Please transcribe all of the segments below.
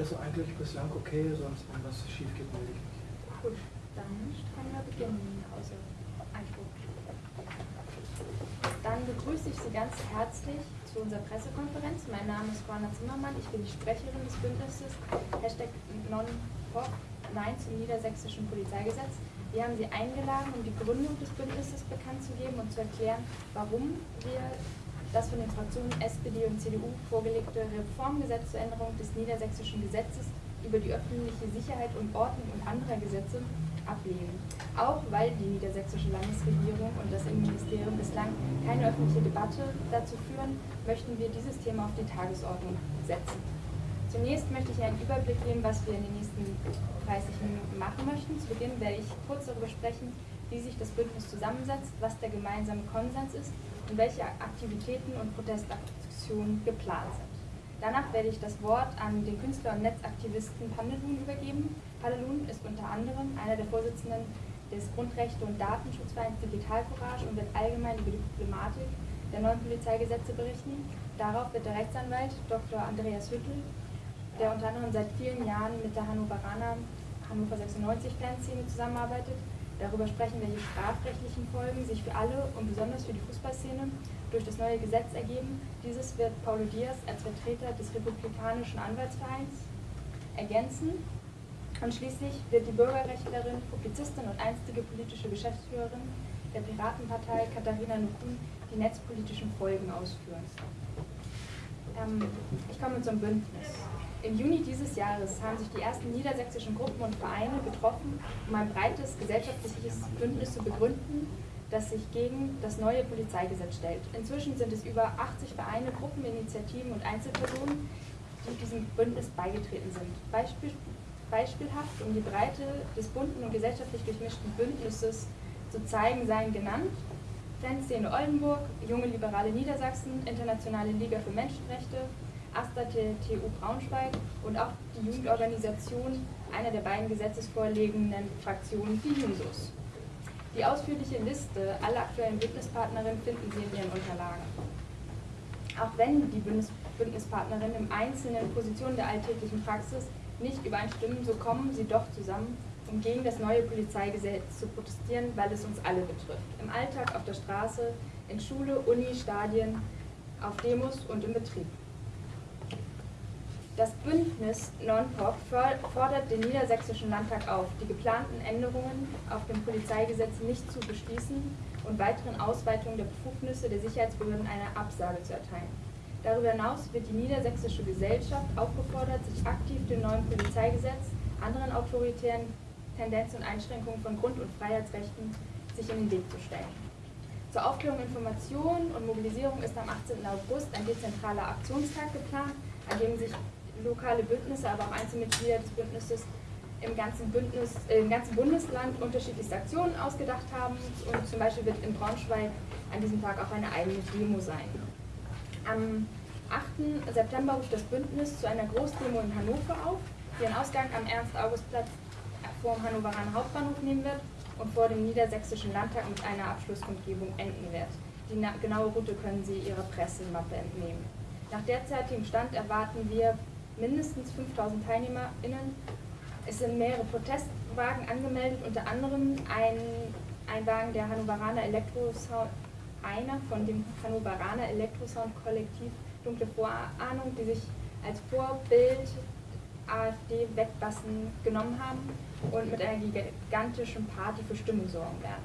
Alles eigentlich bislang okay, sonst wenn was schief geht, melde ich mich. Gut, dann können wir beginnen, Einspruch. Dann begrüße ich Sie ganz herzlich zu unserer Pressekonferenz. Mein Name ist Corna Zimmermann, ich bin die Sprecherin des Bündnisses Hashtag Non-Pop Nein zum niedersächsischen Polizeigesetz. Wir haben Sie eingeladen, um die Gründung des Bündnisses bekannt zu geben und zu erklären, warum wir das von den Fraktionen SPD und CDU vorgelegte Reformgesetz zur Änderung des niedersächsischen Gesetzes über die öffentliche Sicherheit und Ordnung und anderer Gesetze ablehnen. Auch weil die niedersächsische Landesregierung und das Innenministerium bislang keine öffentliche Debatte dazu führen, möchten wir dieses Thema auf die Tagesordnung setzen. Zunächst möchte ich einen Überblick geben, was wir in den nächsten 30 Minuten machen möchten. Zu Beginn werde ich kurz darüber sprechen, wie sich das Bündnis zusammensetzt, was der gemeinsame Konsens ist und welche Aktivitäten und Protestaktionen geplant sind. Danach werde ich das Wort an den Künstler und Netzaktivisten Pandelun übergeben. Pandelun ist unter anderem einer der Vorsitzenden des Grundrechte- und Datenschutzvereins Digital Courage und wird allgemein über die Problematik der neuen Polizeigesetze berichten. Darauf wird der Rechtsanwalt Dr. Andreas Hüttel, der unter anderem seit vielen Jahren mit der Hannoveraner Hannover 96 Fanszene zusammenarbeitet, darüber sprechen, welche strafrechtlichen Folgen sich für alle und besonders für die Fußballszene durch das neue Gesetz ergeben. Dieses wird Paulo Diaz als Vertreter des Republikanischen Anwaltsvereins ergänzen. Und schließlich wird die Bürgerrechtlerin, Publizistin und einstige politische Geschäftsführerin der Piratenpartei Katharina Nukun die netzpolitischen Folgen ausführen. Ähm, ich komme zum Bündnis. Im Juni dieses Jahres haben sich die ersten niedersächsischen Gruppen und Vereine getroffen, um ein breites gesellschaftliches Bündnis zu begründen, das sich gegen das neue Polizeigesetz stellt. Inzwischen sind es über 80 Vereine, Gruppen, Initiativen und Einzelpersonen, die diesem Bündnis beigetreten sind. Beispiel, beispielhaft, um die Breite des bunten und gesellschaftlich durchmischten Bündnisses zu zeigen, seien genannt Fanszene Oldenburg, Junge Liberale Niedersachsen, Internationale Liga für Menschenrechte, AStA TU Braunschweig und auch die Jugendorganisation einer der beiden gesetzesvorlegenden Fraktionen, die Jusos. Die ausführliche Liste aller aktuellen Bündnispartnerinnen finden Sie in Ihren Unterlagen. Auch wenn die Bündnispartnerinnen im Einzelnen Positionen der alltäglichen Praxis nicht übereinstimmen, so kommen sie doch zusammen, um gegen das neue Polizeigesetz zu protestieren, weil es uns alle betrifft. Im Alltag, auf der Straße, in Schule, Uni, Stadien, auf Demos und im Betrieb. Das Bündnis Non-Pop fordert den Niedersächsischen Landtag auf, die geplanten Änderungen auf dem Polizeigesetz nicht zu beschließen und weiteren Ausweitungen der Befugnisse der Sicherheitsbehörden eine Absage zu erteilen. Darüber hinaus wird die niedersächsische Gesellschaft aufgefordert, sich aktiv dem neuen Polizeigesetz, anderen autoritären Tendenzen und Einschränkungen von Grund- und Freiheitsrechten sich in den Weg zu stellen. Zur Aufklärung, Information und Mobilisierung ist am 18. August ein dezentraler Aktionstag geplant, an dem sich lokale Bündnisse, aber auch Einzelmitglieder des Bündnisses im ganzen, Bündnis, äh, im ganzen Bundesland unterschiedlichste Aktionen ausgedacht haben. Und zum Beispiel wird in Braunschweig an diesem Tag auch eine eigene Demo sein. Am 8. September ruft das Bündnis zu einer Großdemo in Hannover auf, die ihren Ausgang am Ernst-August-Platz vor dem Hannoveraner Hauptbahnhof nehmen wird und vor dem Niedersächsischen Landtag mit einer Abschlusskundgebung enden wird. Die genaue Route können Sie Ihrer Pressemappe entnehmen. Nach derzeitigem Stand erwarten wir mindestens 5000 TeilnehmerInnen. Es sind mehrere Protestwagen angemeldet, unter anderem ein, ein Wagen der Hannoveraner Elektrosound, einer von dem Hannoveraner Elektrosound Kollektiv Dunkle Vorahnung, die sich als Vorbild AfD-Wettbassen genommen haben und mit einer gigantischen Party für Stimmung sorgen werden.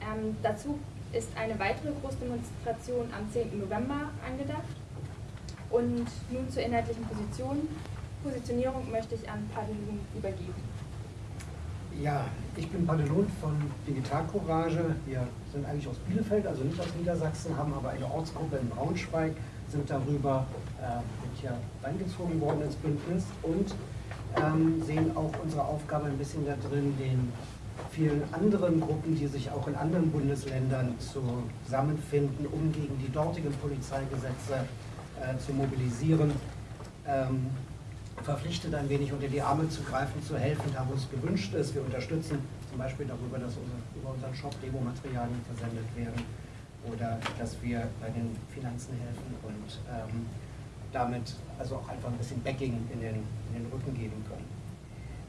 Ähm, dazu ist eine weitere Großdemonstration am 10. November angedacht. Und nun zur inhaltlichen Position. Positionierung möchte ich an Padelun übergeben. Ja, ich bin Padelun von Digital Courage. Wir sind eigentlich aus Bielefeld, also nicht aus Niedersachsen, haben aber eine Ortsgruppe in Braunschweig, sind darüber äh, mit hier reingezogen worden ins Bündnis und ähm, sehen auch unsere Aufgabe ein bisschen da drin, den vielen anderen Gruppen, die sich auch in anderen Bundesländern zusammenfinden, um gegen die dortigen Polizeigesetze zu mobilisieren, ähm, verpflichtet ein wenig unter die Arme zu greifen, zu helfen, da wo es gewünscht ist. Wir unterstützen zum Beispiel darüber, dass unser, über unseren Shop Demomaterialien versendet werden oder dass wir bei den Finanzen helfen und ähm, damit also auch einfach ein bisschen Backing in den, in den Rücken geben können.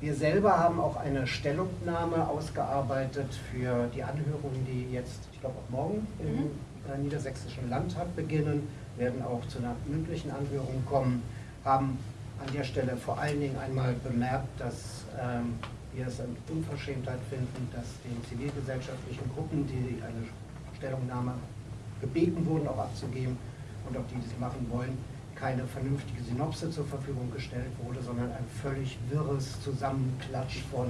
Wir selber haben auch eine Stellungnahme ausgearbeitet für die Anhörungen, die jetzt, ich glaube auch morgen im Mhm. äh, Niedersächsischen Landtag beginnen, werden auch zu einer mündlichen Anhörung kommen, haben an der Stelle vor allen Dingen einmal bemerkt, dass ähm, wir es eine Unverschämtheit finden, dass den zivilgesellschaftlichen Gruppen, die eine Stellungnahme gebeten wurden, auch abzugeben und auch die das machen wollen, keine vernünftige Synopse zur Verfügung gestellt wurde, sondern ein völlig wirres Zusammenklatsch von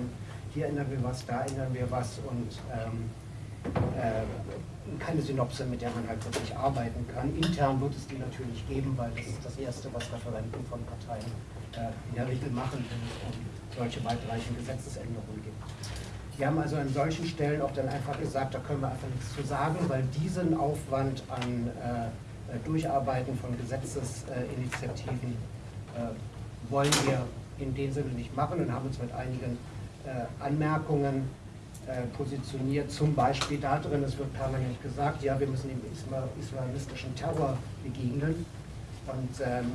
hier ändern wir was, da ändern wir was und ähm, äh, keine Synopse, mit der man halt wirklich arbeiten kann. Intern wird es die natürlich geben, weil das ist das Erste, was Referenten von Parteien äh, in der Regel machen, wenn es um solche weitreichenden Gesetzesänderungen geht. Wir haben also an solchen Stellen auch dann einfach gesagt, da können wir einfach nichts zu sagen, weil diesen Aufwand an äh, äh, Durcharbeiten von Gesetzesinitiativen äh, wollen wir in dem Sinne nicht machen und haben uns mit einigen äh, Anmerkungen äh, positioniert. Zum Beispiel da drin, es wird permanent gesagt, ja, wir müssen dem Isla islamistischen Terror begegnen. Und ähm,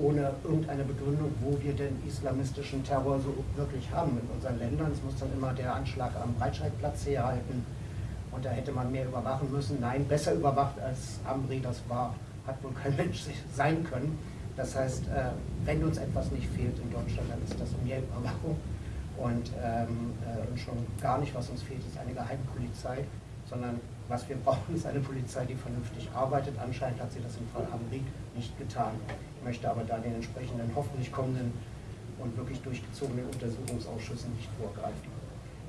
ohne irgendeine Begründung, wo wir den islamistischen Terror so wirklich haben in unseren Ländern. Es muss dann immer der Anschlag am Breitscheidplatz herhalten und da hätte man mehr überwachen müssen. Nein, besser überwacht als Amri das war, hat wohl kein Mensch sein können. Das heißt, äh, wenn uns etwas nicht fehlt in Deutschland, dann ist das mehr Überwachung. Und, ähm, äh, schon gar nicht, was uns fehlt, ist eine Geheimpolizei, sondern was wir brauchen, ist eine Polizei, die vernünftig arbeitet. Anscheinend hat sie das im Fall Amri nicht getan. Ich möchte aber da den entsprechenden hoffentlich kommenden und wirklich durchgezogenen Untersuchungsausschüssen nicht vorgreifen.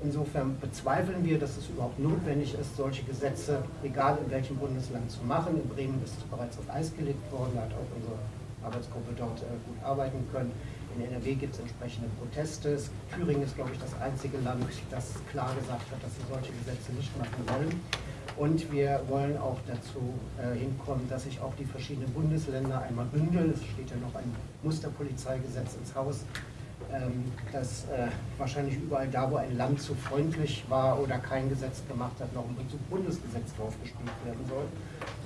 Insofern bezweifeln wir, dass es überhaupt notwendig ist, solche Gesetze, egal in welchem Bundesland, zu machen. In Bremen ist es bereits auf Eis gelegt worden, da hat auch unsere Arbeitsgruppe dort äh, gut arbeiten können. In NRW gibt es entsprechende Proteste. Thüringen ist, glaube ich, das einzige Land, das klar gesagt hat, dass sie solche Gesetze nicht machen wollen. Und wir wollen auch dazu äh, hinkommen, dass sich auch die verschiedenen Bundesländer einmal bündeln. Es steht ja noch ein Musterpolizeigesetz ins Haus, ähm, dass äh, wahrscheinlich überall da, wo ein Land zu freundlich war oder kein Gesetz gemacht hat, noch ein Bundesgesetz draufgespielt werden soll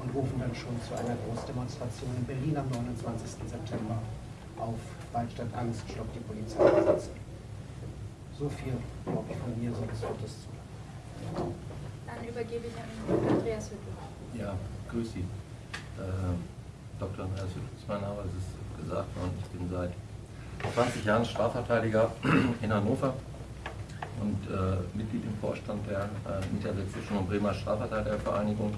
und rufen dann schon zu einer Großdemonstration in Berlin am 29. September auf, weil statt Angst stoppt die Polizeigesetze. So viel, glaube ich, von mir, sonst wird es zu lang. Dann übergebe ich an Andreas Hüttel. Ja, grüß Sie. Äh, Dr. Andreas Hüttel ist mein Name, es ist gesagt worden, ich bin seit 20 Jahren Strafverteidiger in Hannover und äh, Mitglied im Vorstand der äh, Niedersächsischen und Bremer Strafverteidigervereinigung.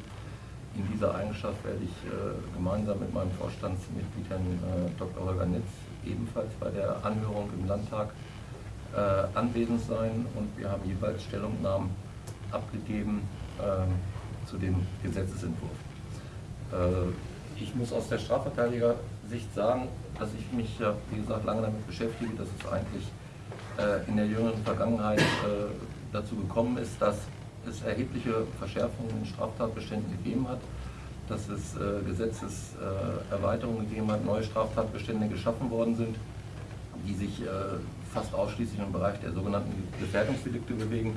In dieser Eigenschaft werde ich äh, gemeinsam mit meinem Vorstandsmitglied Herrn äh, Dr. Holger Nitz ebenfalls bei der Anhörung im Landtag äh, anwesend sein und wir haben jeweils Stellungnahmen abgegeben ähm, zu dem Gesetzesentwurf. Ich muss aus der Strafverteidiger-Sicht sagen, dass ich mich ja, wie gesagt, lange damit beschäftige, dass es eigentlich in der jüngeren Vergangenheit dazu gekommen ist, dass es erhebliche Verschärfungen in Straftatbeständen gegeben hat, dass es äh, Gesetzeserweiterungen gegeben hat, neue Straftatbestände geschaffen worden sind, die sich äh, fast ausschließlich im Bereich der sogenannten Gefährdungsdelikte bewegen.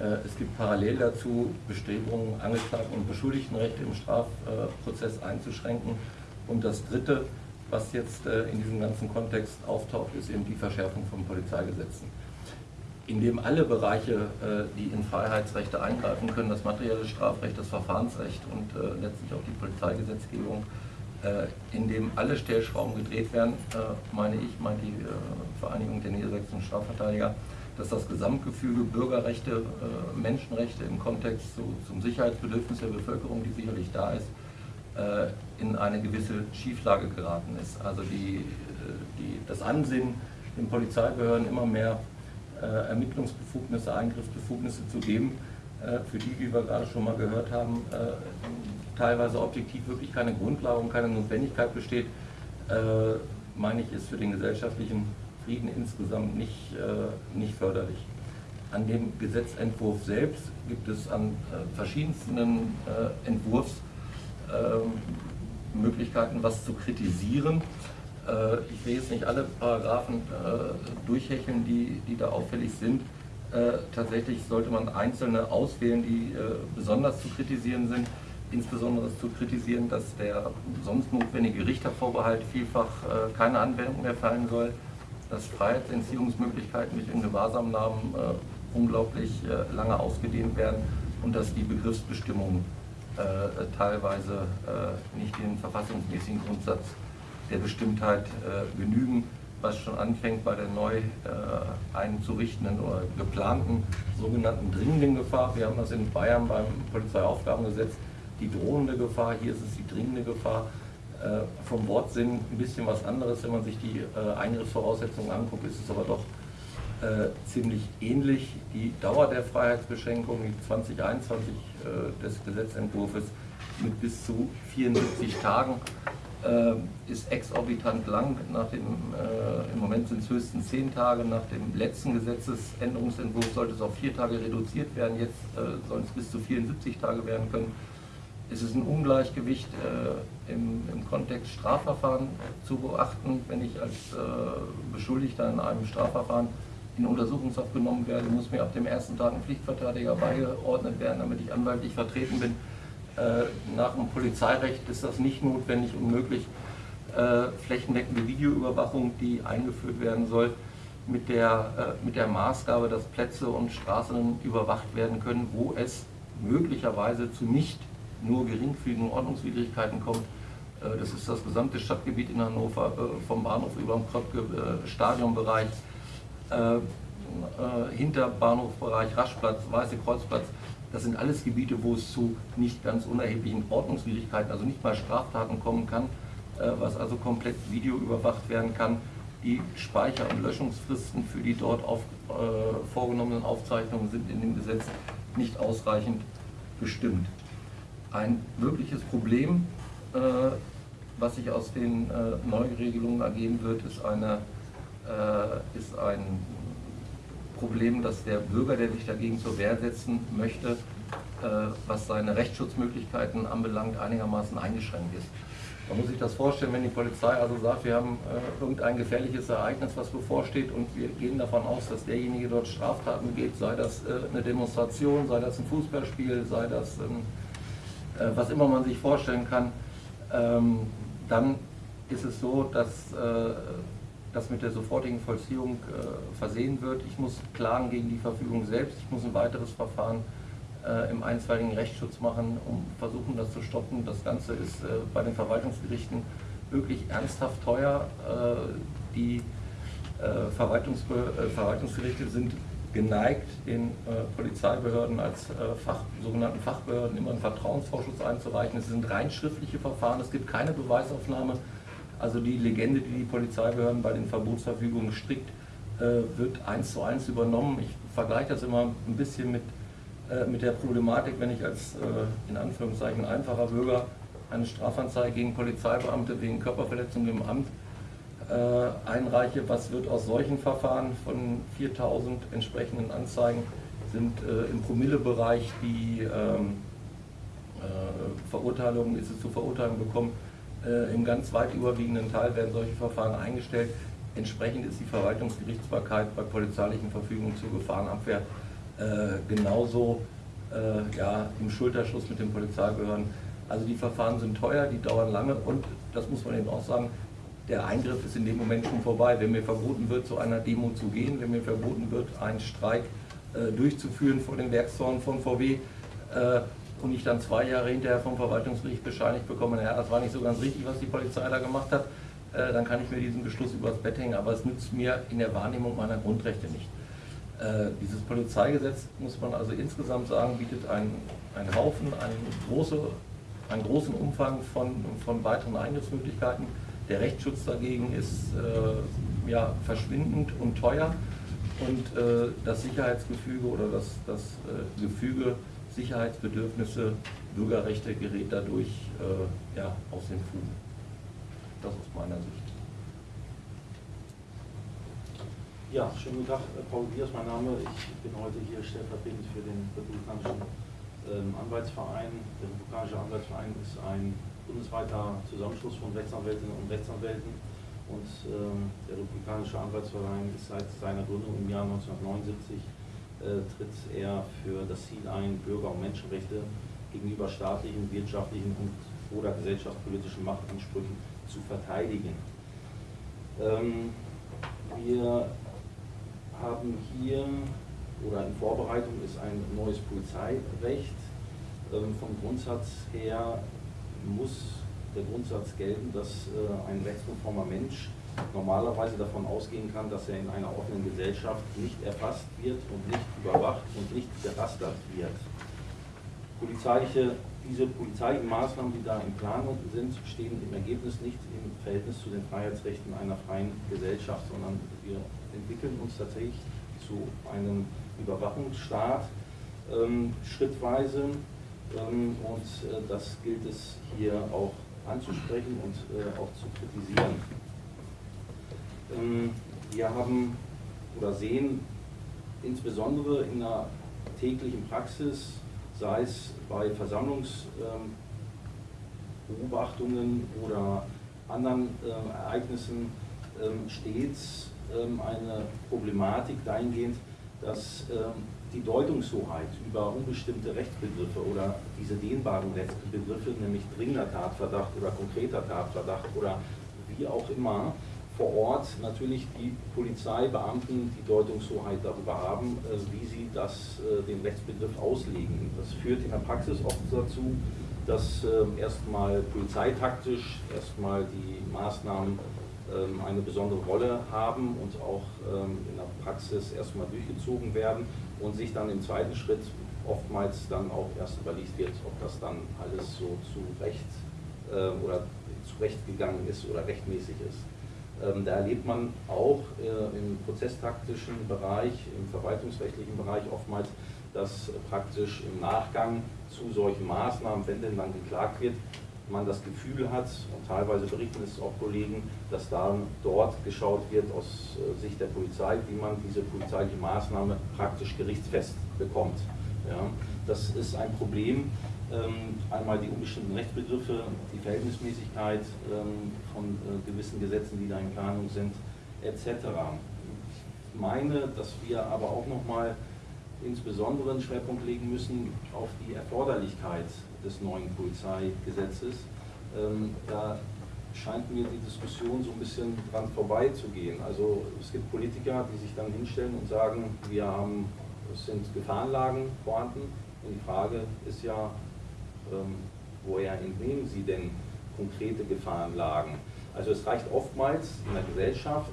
Äh, Es gibt parallel dazu Bestrebungen, Angeklagten- und Beschuldigtenrechte im Strafprozess einzuschränken. Und das Dritte, was jetzt äh, in diesem ganzen Kontext auftaucht, ist eben die Verschärfung von Polizeigesetzen. Indem alle Bereiche, äh, die in Freiheitsrechte eingreifen können, das materielle Strafrecht, das Verfahrensrecht und äh, letztlich auch die Polizeigesetzgebung, äh, in dem alle Stellschrauben gedreht werden, meine ich, meint die Vereinigung der niedersächsischen Strafverteidiger, dass das Gesamtgefüge Bürgerrechte, Menschenrechte im Kontext zu, zum Sicherheitsbedürfnis der Bevölkerung, die sicherlich da ist, in eine gewisse Schieflage geraten ist. Also die, die, das Ansinnen, den Polizeibehörden immer mehr Ermittlungsbefugnisse, Eingriffsbefugnisse zu geben, äh, für die, wie wir gerade schon mal gehört haben, äh, teilweise objektiv wirklich keine Grundlage und keine Notwendigkeit besteht, äh, meine ich, ist für den gesellschaftlichen Frieden insgesamt nicht, äh, nicht förderlich. An dem Gesetzentwurf selbst gibt es an äh, verschiedensten äh, Entwurfsmöglichkeiten, ähm, was zu kritisieren. Äh, ich will jetzt nicht alle Paragraphen äh, durchhecheln, die, die da auffällig sind. Äh, tatsächlich sollte man einzelne auswählen, die besonders zu kritisieren sind. insbesondere zu kritisieren, dass der sonst notwendige Richtervorbehalt vielfach keine Anwendung mehr fallen soll, dass Freiheitsentziehungsmöglichkeiten durch den Gewahrsamnahmen unglaublich lange ausgedehnt werden und dass die Begriffsbestimmungen teilweise nicht den verfassungsmäßigen Grundsatz der Bestimmtheit äh, genügen, was schon anfängt bei der neu einzurichtenden oder geplanten sogenannten dringenden Gefahr. Wir haben das in Bayern beim Polizeiaufgabengesetz die drohende Gefahr, hier ist es die dringende Gefahr. vom Wortsinn ein bisschen was anderes, wenn man sich die Eingriffsvoraussetzungen anguckt, ist es aber doch äh, ziemlich ähnlich. Die Dauer der Freiheitsbeschränkung, die 2021 äh, des Gesetzentwurfs mit bis zu 74 Tagen, äh, ist exorbitant lang. Nach dem, äh, Im Moment sind es höchstens 10 Tage. Nach dem letzten Gesetzesänderungsentwurf sollte es auf 4 Tage reduziert werden. Jetzt äh, sollen es bis zu 74 Tage werden können. Es ist ein Ungleichgewicht äh, im, im, Kontext Strafverfahren zu beachten, wenn ich als Beschuldigter in einem Strafverfahren in Untersuchungshaft genommen werde, muss mir ab dem ersten Tag ein Pflichtverteidiger beigeordnet werden, damit ich anwaltlich vertreten bin. Äh, nach dem Polizeirecht ist das nicht notwendig und möglich. Äh, flächendeckende Videoüberwachung, die eingeführt werden soll, mit der, äh, mit der Maßgabe, dass Plätze und Straßen überwacht werden können, wo es möglicherweise zu nicht nur geringfügigen Ordnungswidrigkeiten kommt. Das ist das gesamte Stadtgebiet in Hannover, vom Bahnhof über den Kröpke, Stadionbereich, äh, äh, hinter Bahnhofbereich, Raschplatz, Weiße Kreuzplatz. Das sind alles Gebiete, wo es zu nicht ganz unerheblichen Ordnungswidrigkeiten, also nicht mal Straftaten kommen kann, äh, was also komplett videoüberwacht werden kann. Die Speicher- und Löschungsfristen für die dort auf, äh, vorgenommenen Aufzeichnungen sind in dem Gesetz nicht ausreichend bestimmt. Ein wirkliches Problem, äh, was sich aus den äh, Neuregelungen ergeben wird, ist eine äh, ist ein Problem, dass der Bürger, der sich dagegen zur Wehr setzen möchte, äh, was seine Rechtsschutzmöglichkeiten anbelangt, einigermaßen eingeschränkt ist. Man muss sich das vorstellen, wenn die Polizei also sagt, wir haben äh, irgendein gefährliches Ereignis, was bevorsteht und wir gehen davon aus, dass derjenige dort Straftaten begeht, sei das äh, eine Demonstration, sei das ein Fußballspiel, sei das ähm, äh, was immer man sich vorstellen kann, ähm, dann ist es so, dass äh, das mit der sofortigen Vollziehung äh, versehen wird. Ich muss klagen gegen die Verfügung selbst. Ich muss ein weiteres Verfahren äh, im einstweiligen Rechtsschutz machen, um versuchen, das zu stoppen. Das Ganze ist äh, bei den Verwaltungsgerichten wirklich ernsthaft teuer. Äh, die äh, Verwaltungs äh, Verwaltungsgerichte sind geneigt, den Polizeibehörden als Fach, sogenannten Fachbehörden immer einen Vertrauensvorschuss einzureichen. Es sind rein schriftliche Verfahren, es gibt keine Beweisaufnahme also die Legende, die die Polizeibehörden bei den Verbotsverfügungen strickt, äh, wird eins zu eins übernommen. Ich vergleiche das immer ein bisschen mit, äh, mit der Problematik, wenn ich als äh, in Anführungszeichen einfacher Bürger eine Strafanzeige gegen Polizeibeamte wegen Körperverletzung im Amt einreiche. Was wird aus solchen Verfahren von 4000 entsprechenden Anzeigen? Sind im Promillebereich die ähm, Verurteilungen, ist es zu Verurteilungen bekommen, äh, Im ganz weit überwiegenden Teil werden solche Verfahren eingestellt. Entsprechend ist die Verwaltungsgerichtsbarkeit bei polizeilichen Verfügungen zur Gefahrenabwehr äh, genauso äh, ja, im Schulterschluss mit den Polizeibehörden. Also die Verfahren sind teuer, die dauern lange und das muss man eben auch sagen, der Eingriff ist in dem Moment schon vorbei. Wenn mir verboten wird, zu einer Demo zu gehen, wenn mir verboten wird, einen Streik äh, durchzuführen vor den Werkstoren von VW, äh, und ich dann zwei Jahre hinterher vom Verwaltungsgericht bescheinigt bekomme, naja, das war nicht so ganz richtig, was die Polizei da gemacht hat, äh, dann kann ich mir diesen Beschluss übers Bett hängen, aber es nützt mir in der Wahrnehmung meiner Grundrechte nicht. Äh, dieses Polizeigesetz, muss man also insgesamt sagen, bietet einen, einen Haufen, einen, große, einen großen Umfang von, von weiteren Eingriffsmöglichkeiten. Der Rechtsschutz dagegen ist äh, ja, verschwindend und teuer und äh, das Sicherheitsgefüge oder das, das äh, Gefüge Sicherheitsbedürfnisse, Bürgerrechte gerät dadurch äh, ja, aus den Fugen. Das aus meiner Sicht. Ja, schönen guten Tag, äh, Paul Biers, mein Name. Ich bin heute hier stellvertretend für den Republikanischen ähm, Anwaltsverein. Der Republikanische Anwaltsverein ist ein bundesweiter Zusammenschluss von Rechtsanwältinnen und Rechtsanwälten. Und ähm, der Republikanische Anwaltsverein ist seit seiner Gründung im Jahr 1979 äh, tritt er für das Ziel ein, Bürger- und Menschenrechte gegenüber staatlichen, wirtschaftlichen und oder gesellschaftspolitischen Machtansprüchen zu verteidigen. Ähm, wir haben hier, oder in Vorbereitung ist ein neues Polizeirecht. Ähm, vom Grundsatz her muss der Grundsatz gelten, dass äh, ein rechtskonformer Mensch normalerweise davon ausgehen kann, dass er in einer offenen Gesellschaft nicht erfasst wird und nicht überwacht und nicht gerastert wird. Polizeiliche, diese polizeilichen Maßnahmen, die da in Planung sind, stehen im Ergebnis nicht im Verhältnis zu den Freiheitsrechten einer freien Gesellschaft, sondern wir entwickeln uns tatsächlich zu einem Überwachungsstaat ähm, schrittweise ähm, und äh, das gilt es hier auch anzusprechen und äh, auch zu kritisieren. Ähm, wir haben oder sehen insbesondere in der täglichen Praxis, sei es bei Versammlungsbeobachtungen oder anderen äh, Ereignissen, ähm, stets ähm, eine Problematik dahingehend, dass die Deutungshoheit über unbestimmte Rechtsbegriffe oder diese dehnbaren Rechtsbegriffe, nämlich dringender Tatverdacht oder konkreter Tatverdacht oder wie auch immer, vor Ort natürlich die Polizeibeamten die Deutungshoheit darüber haben, äh, wie sie das, äh, den Rechtsbegriff auslegen. Das führt in der Praxis oft dazu, dass ähm, erstmal polizeitaktisch erstmal die Maßnahmen ähm, eine besondere Rolle haben und auch ähm, in der Praxis erstmal durchgezogen werden und sich dann im zweiten Schritt oftmals dann auch erst überlegt wird, ob das dann alles so zu Recht oder zurechtgegangen ist oder rechtmäßig ist. Ähm, da erlebt man auch äh, im prozesstaktischen Bereich, im verwaltungsrechtlichen Bereich oftmals, dass praktisch im Nachgang zu solchen Maßnahmen, wenn denn dann geklagt wird, man das Gefühl hat, und teilweise berichten es auch Kollegen, dass dann dort geschaut wird aus äh, Sicht der Polizei, wie man diese polizeiliche Maßnahme praktisch gerichtsfest bekommt. Ja, das ist ein Problem. Ähm, einmal die unbestimmten Rechtsbegriffe, die Verhältnismäßigkeit ähm, von äh, gewissen Gesetzen, die da in Planung sind, etc. Ich meine, dass wir aber auch nochmal insbesondere einen Schwerpunkt legen müssen auf die Erforderlichkeit des neuen Polizeigesetzes. Ähm, da scheint mir die Diskussion so ein bisschen dran vorbeizugehen. Also es gibt Politiker, die sich dann hinstellen und sagen, wir haben, es sind Gefahrenlagen vorhanden. Und die Frage ist ja, ähm, woher entnehmen Sie denn konkrete Gefahrenlagen? Also es reicht oftmals in der Gesellschaft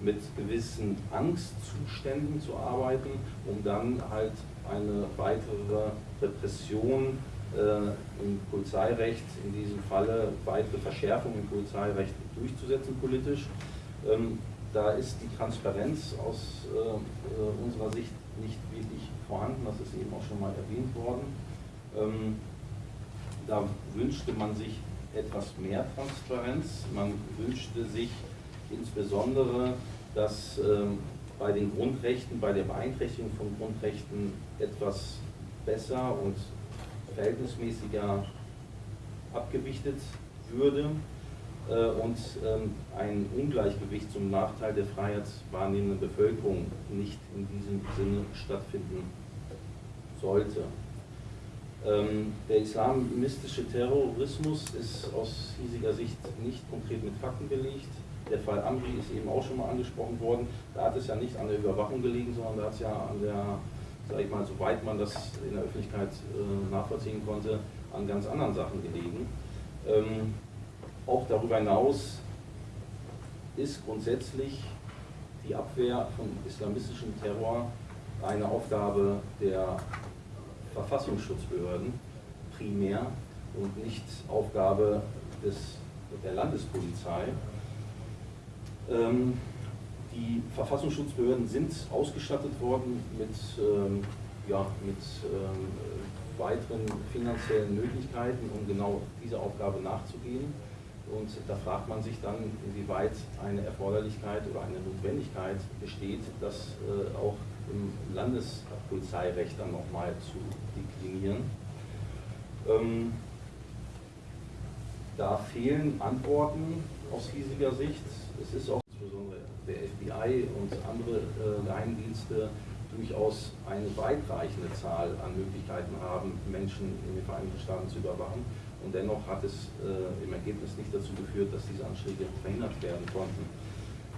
mit gewissen Angstzuständen zu arbeiten, um dann halt eine weitere Repression äh, im Polizeirecht, in diesem Falle weitere Verschärfungen im Polizeirecht durchzusetzen politisch. Ähm, da ist die Transparenz aus äh, äh, unserer Sicht nicht wirklich vorhanden, das ist eben auch schon mal erwähnt worden. Ähm, da wünschte man sich etwas mehr Transparenz. Man wünschte sich insbesondere, dass ähm, bei den Grundrechten, bei der Beeinträchtigung von Grundrechten etwas besser und verhältnismäßiger abgewichtet würde äh, und ähm, ein Ungleichgewicht zum Nachteil der freiheitswahrnehmenden Bevölkerung nicht in diesem Sinne stattfinden sollte. Ähm, der islamistische Terrorismus ist aus hiesiger Sicht nicht konkret mit Fakten belegt. Der Fall Amri ist eben auch schon mal angesprochen worden. Da hat es ja nicht an der Überwachung gelegen, sondern da hat es ja an der, sag ich mal, soweit man das in der Öffentlichkeit äh, nachvollziehen konnte, an ganz anderen Sachen gelegen. Ähm, auch darüber hinaus ist grundsätzlich die Abwehr von islamistischem Terror eine Aufgabe der Verfassungsschutzbehörden primär und nicht Aufgabe des, der Landespolizei. Ähm, die Verfassungsschutzbehörden sind ausgestattet worden mit, ähm, ja, mit ähm, weiteren finanziellen Möglichkeiten, um genau dieser Aufgabe nachzugehen. Und da fragt man sich dann, inwieweit eine Erforderlichkeit oder eine Notwendigkeit besteht, das äh, auch im Landespolizeirecht dann nochmal zu deklinieren. Ähm, da fehlen Antworten aus hiesiger Sicht. Es ist auch insbesondere der FBI und andere äh, Geheimdienste durchaus eine weitreichende Zahl an Möglichkeiten haben, Menschen in den Vereinigten Staaten zu überwachen. Und dennoch hat es äh, im Ergebnis nicht dazu geführt, dass diese Anschläge verhindert werden konnten.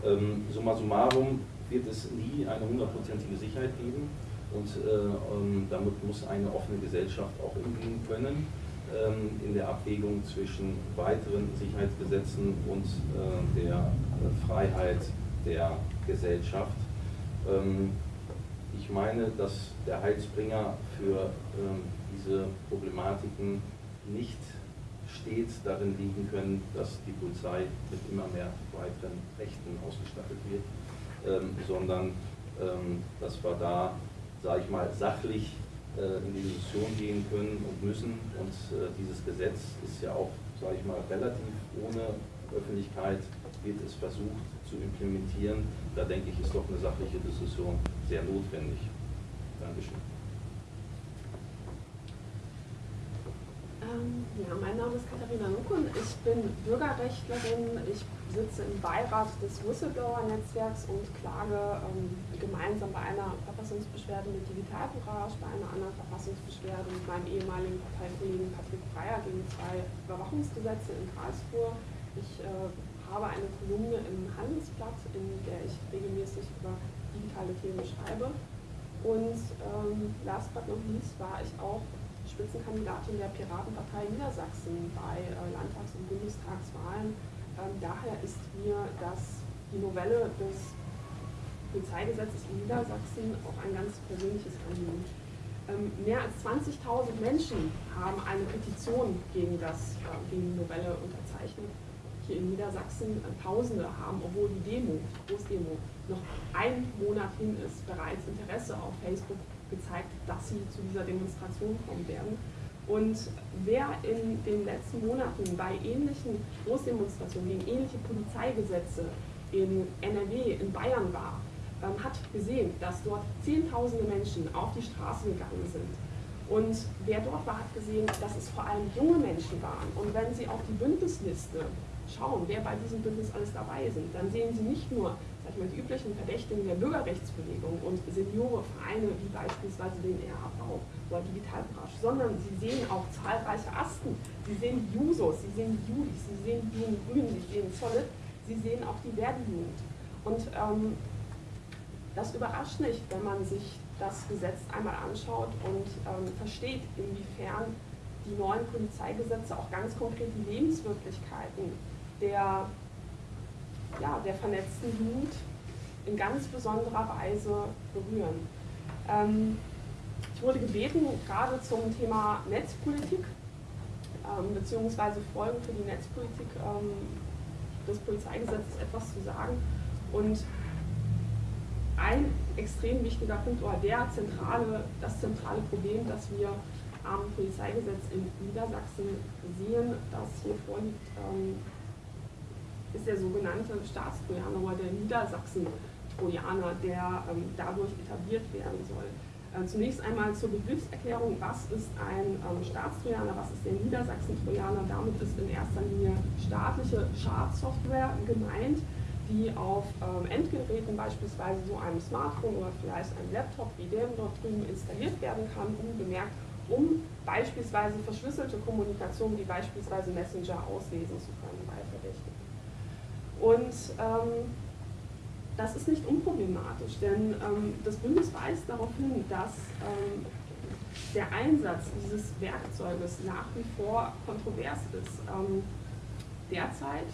Ähm, summa summarum wird es nie eine hundertprozentige Sicherheit geben und äh, ähm, damit muss eine offene Gesellschaft auch umgehen können ähm, in der Abwägung zwischen weiteren Sicherheitsgesetzen und äh, der äh, Freiheit der Gesellschaft. Ähm, ich meine, dass der Heilsbringer für ähm, diese Problematiken nicht stets darin liegen können, dass die Polizei mit immer mehr weiteren Rechten ausgestattet wird, ähm, sondern ähm, dass wir da, sage ich mal, sachlich äh, in die Diskussion gehen können und müssen. Und äh, dieses Gesetz ist ja auch, sage ich mal, relativ ohne Öffentlichkeit, wird es versucht zu implementieren. Da denke ich, ist doch eine sachliche Diskussion sehr notwendig. Dankeschön. Ja, mein Name ist Katharina Nukun. Ich bin Bürgerrechtlerin. Ich sitze im Beirat des Whistleblower-Netzwerks und klage ähm, gemeinsam bei einer Verfassungsbeschwerde mit Digitalcourage, bei einer anderen Verfassungsbeschwerde mit meinem ehemaligen Parteikollegen Patrick Breyer gegen zwei Überwachungsgesetze in Karlsruhe. Ich äh, habe eine Kolumne im Handelsblatt, in der ich regelmäßig über digitale Themen schreibe. Und ähm, last but not least war ich auch Spitzenkandidatin der Piratenpartei Niedersachsen bei äh, Landtags- und Bundestagswahlen ähm, daher ist mir das, die Novelle des Polizeigesetzes in Niedersachsen auch ein ganz persönliches Anliegen. Ähm, mehr als 20.000 Menschen haben eine Petition gegen, das, äh, gegen die Novelle unterzeichnet. Hier in Niedersachsen äh, Tausende haben, obwohl die Demo, die Großdemo, noch ein Monat hin ist, bereits Interesse auf Facebook gezeigt, dass sie zu dieser Demonstration kommen werden. Und wer in den letzten Monaten bei ähnlichen Großdemonstrationen gegen ähnliche Polizeigesetze in NRW, in Bayern war, ähm, hat gesehen, dass dort Zehntausende Menschen auf die Straße gegangen sind. Und wer dort war, hat gesehen, dass es vor allem junge Menschen waren. Und wenn Sie auf die Bündnisliste schauen, wer bei diesem Bündnis alles dabei sind, dann sehen Sie nicht nur sag mal, die üblichen Verdächtigen der Bürgerrechtsbewegung und Seniorenvereine wie beispielsweise den RAV oder Digitalbranche, sondern Sie sehen auch zahlreiche Asten. Sie sehen Jusos, Sie sehen Judis, Sie sehen die Jungen Grünen, Sie sehen Solid, Sie sehen auch die Werdejugend. Und ähm, das überrascht nicht, wenn man sich das Gesetz einmal anschaut und ähm, versteht, inwiefern die neuen Polizeigesetze auch ganz konkret die Lebenswirklichkeiten der, ja, der vernetzten Jugend in ganz besonderer Weise berühren. Ähm, ich wurde gebeten, gerade zum Thema Netzpolitik ähm, bzw. Folgen für die Netzpolitik ähm, des Polizeigesetzes etwas zu sagen. Und ein extrem wichtiger Punkt oder der zentrale, das zentrale Problem, das wir am Polizeigesetz in Niedersachsen sehen, das hier vorliegt, ähm, ist der sogenannte Staatstrojaner oder der Niedersachsen-Trojaner, der ähm, dadurch etabliert werden soll. Äh, zunächst einmal zur Begriffserklärung, was ist ein ähm, Staatstrojaner, was ist der Niedersachsen-Trojaner. Damit ist in erster Linie staatliche Schadsoftware gemeint, die auf ähm, Endgeräten, beispielsweise so einem Smartphone oder vielleicht einem Laptop wie dem dort drüben installiert werden kann, unbemerkt, um beispielsweise verschlüsselte Kommunikation wie beispielsweise Messenger auslesen zu können bei Verdächtigen. Und ähm, das ist nicht unproblematisch, denn ähm, das Bündnis weist darauf hin, dass ähm, der Einsatz dieses Werkzeuges nach wie vor kontrovers ist. Ähm, derzeit,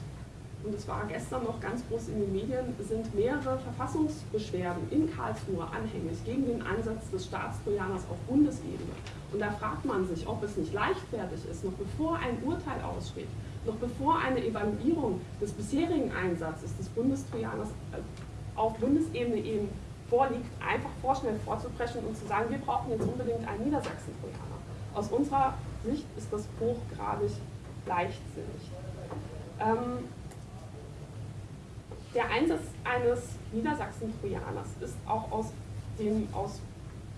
und es war gestern noch ganz groß in den Medien, sind mehrere Verfassungsbeschwerden in Karlsruhe anhängig gegen den Einsatz des Staatstrojaners auf Bundesebene. Und da fragt man sich, ob es nicht leichtfertig ist, noch bevor ein Urteil aussteht, noch bevor eine Evaluierung des bisherigen Einsatzes des Bundestrojaners äh, auf Bundesebene eben vorliegt, einfach vorschnell vorzubrechen und zu sagen, wir brauchen jetzt unbedingt einen Niedersachsen-Trojaner. Aus unserer Sicht ist das hochgradig leichtsinnig. Ähm, der Einsatz eines Niedersachsen-Trojaners ist auch aus dem, aus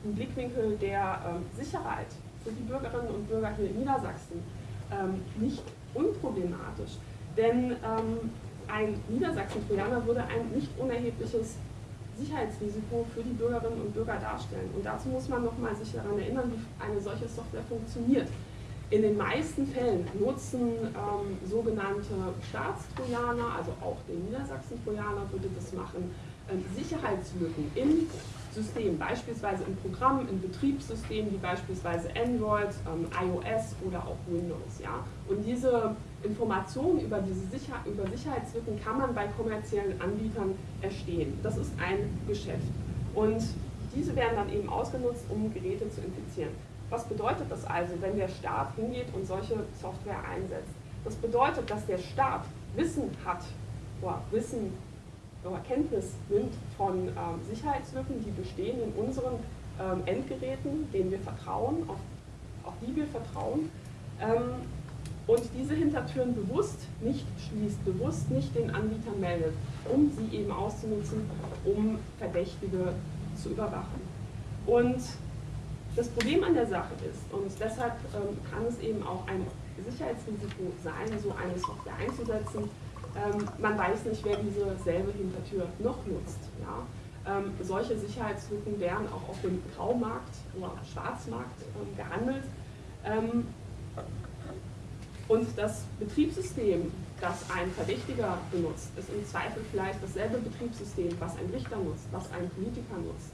dem Blickwinkel der ähm, Sicherheit für die Bürgerinnen und Bürger hier in Niedersachsen ähm, nicht unproblematisch. Denn ähm, ein Niedersachsen-Trojaner würde ein nicht unerhebliches Sicherheitsrisiko für die Bürgerinnen und Bürger darstellen. Und dazu muss man nochmal sich daran erinnern, wie eine solche Software funktioniert. In den meisten Fällen nutzen ähm, sogenannte Staatstrojaner, also auch der Niedersachsen-Trojaner würde das machen, ähm, Sicherheitslücken im System, beispielsweise im Programm, in Betriebssystemen wie beispielsweise Android, ähm, iOS oder auch Windows. Ja? Und diese Informationen über diese Sicher über Sicherheitslücken kann man bei kommerziellen Anbietern erstehen. Das ist ein Geschäft. Und diese werden dann eben ausgenutzt, um Geräte zu infizieren. Was bedeutet das also, wenn der Staat hingeht und solche Software einsetzt? Das bedeutet, dass der Staat Wissen hat, oder Wissen Kenntnis nimmt von ähm, Sicherheitslücken, die bestehen in unseren ähm, Endgeräten, denen wir vertrauen, auf, auf die wir vertrauen, ähm, und diese Hintertüren bewusst nicht schließt, bewusst nicht den Anbietern meldet, um sie eben auszunutzen, um Verdächtige zu überwachen. Und das Problem an der Sache ist, und deshalb kann es eben auch ein Sicherheitsrisiko sein, so eine Software einzusetzen, ähm, man weiß nicht, wer diese selbe Hintertür noch nutzt. Ja? Ähm, solche Sicherheitslücken werden auch auf dem Graumarkt oder Schwarzmarkt ähm, gehandelt. Ähm, und das Betriebssystem, das ein Verdächtiger benutzt, ist im Zweifel vielleicht dasselbe Betriebssystem, was ein Richter nutzt, was ein Politiker nutzt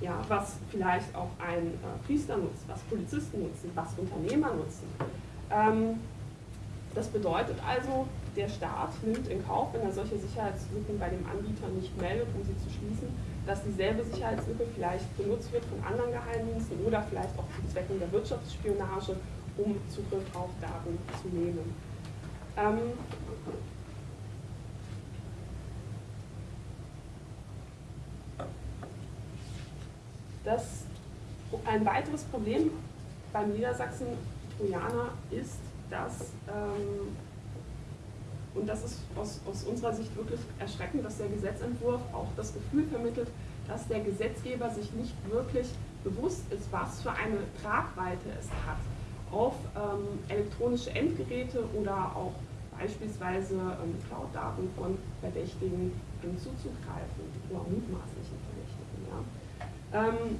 ja, was vielleicht auch ein äh, Priester nutzt, was Polizisten nutzen, was Unternehmer nutzen. Das bedeutet also, der Staat nimmt in Kauf, wenn er solche Sicherheitslücken bei dem Anbieter nicht meldet, um sie zu schließen, dass dieselbe Sicherheitslücke vielleicht benutzt wird von anderen Geheimdiensten oder vielleicht auch zu Zwecken der Wirtschaftsspionage, um Zugriff auf Daten zu nehmen. Ähm, Das, ein weiteres Problem beim Niedersachsen-Trojaner ist, dass, ähm, und das ist aus, aus unserer Sicht wirklich erschreckend, dass der Gesetzentwurf auch das Gefühl vermittelt, dass der Gesetzgeber sich nicht wirklich bewusst ist, was für eine Tragweite es hat, auf ähm, elektronische Endgeräte oder auch beispielsweise ähm, Cloud-Daten von Verdächtigen ähm, zuzugreifen oder mutmaßlichen Verdächtigen. Ja. Ähm,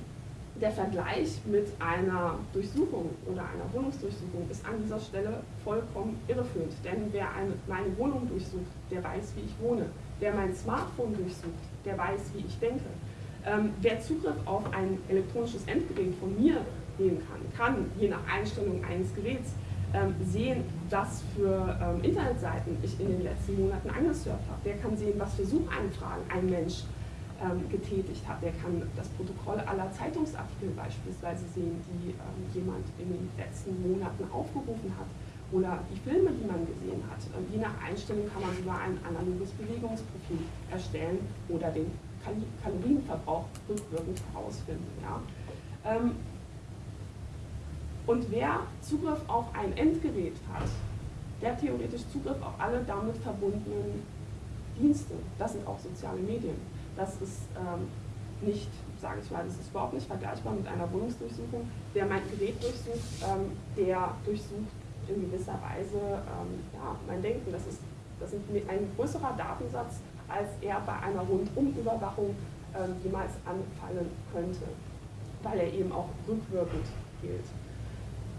der Vergleich mit einer Durchsuchung oder einer Wohnungsdurchsuchung ist an dieser Stelle vollkommen irreführend. Denn wer eine, meine Wohnung durchsucht, der weiß, wie ich wohne. Wer mein Smartphone durchsucht, der weiß, wie ich denke. Ähm, wer Zugriff auf ein elektronisches Endgerät von mir nehmen kann, kann je nach Einstellung eines Geräts ähm, sehen, was für ähm, Internetseiten ich in den letzten Monaten angesurft habe. Der kann sehen, was für Suchanfragen ein Mensch ähm, getätigt hat. Der kann das Protokoll aller Zeitungsartikel beispielsweise sehen, die ähm, jemand in den letzten Monaten aufgerufen hat oder die Filme, die man gesehen hat. Ähm, je nach Einstellung kann man sogar ein analoges Bewegungsprofil erstellen oder den Kal Kalorienverbrauch rückwirkend herausfinden. Ja. Ähm, und wer Zugriff auf ein Endgerät hat, der theoretisch Zugriff auf alle damit verbundenen Dienste. Das sind auch soziale Medien. Das ist ähm, nicht, sage ich mal, das ist überhaupt nicht vergleichbar mit einer Wohnungsdurchsuchung. Wer mein Gerät durchsucht, ähm, der durchsucht in gewisser Weise ähm, ja, mein Denken. Das ist, das ist ein größerer Datensatz, als er bei einer Rundumüberwachung ähm, jemals anfallen könnte, weil er eben auch rückwirkend gilt.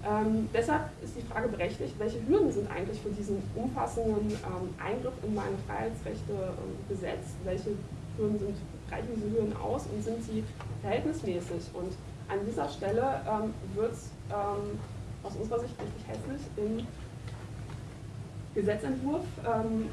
Ähm, deshalb ist die Frage berechtigt, welche Hürden sind eigentlich für diesen umfassenden ähm, Eingriff in meine Freiheitsrechte ähm, gesetzt? Welche Hürden sind, reichen diese Hürden aus und sind sie verhältnismäßig? Und an dieser Stelle ähm, wird es ähm, aus unserer Sicht richtig hässlich im Gesetzentwurf ähm,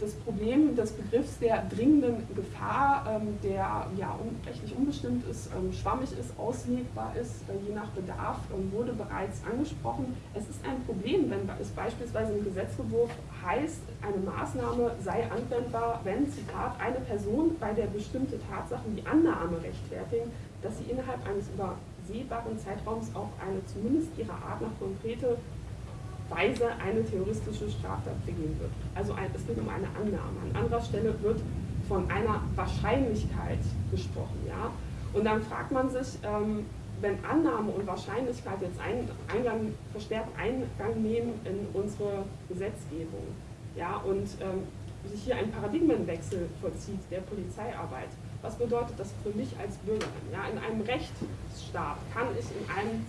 das Problem des Begriffs der dringenden Gefahr, ähm, der ja rechtlich unbestimmt ist, ähm, schwammig ist, auslegbar ist, äh, je nach Bedarf, ähm, wurde bereits angesprochen. Es ist ein Problem, wenn es beispielsweise im Gesetzentwurf heißt, eine Maßnahme sei anwendbar, wenn, Zitat, eine Person bei der bestimmte Tatsachen die Annahme rechtfertigen, dass sie innerhalb eines übersehbaren Zeitraums auf eine zumindest ihrer Art nach konkrete Weise eine terroristische Straftat begehen wird. Also ein, es geht um eine Annahme. An anderer Stelle wird von einer Wahrscheinlichkeit gesprochen. Ja? Und dann fragt man sich, ähm, wenn Annahme und Wahrscheinlichkeit jetzt ein, Eingang, verstärkt Eingang nehmen in unsere Gesetzgebung, ja, und ähm, sich hier ein Paradigmenwechsel vollzieht der Polizeiarbeit. Was bedeutet das für mich als Bürgerin? Ja, in einem Rechtsstaat kann ich in einem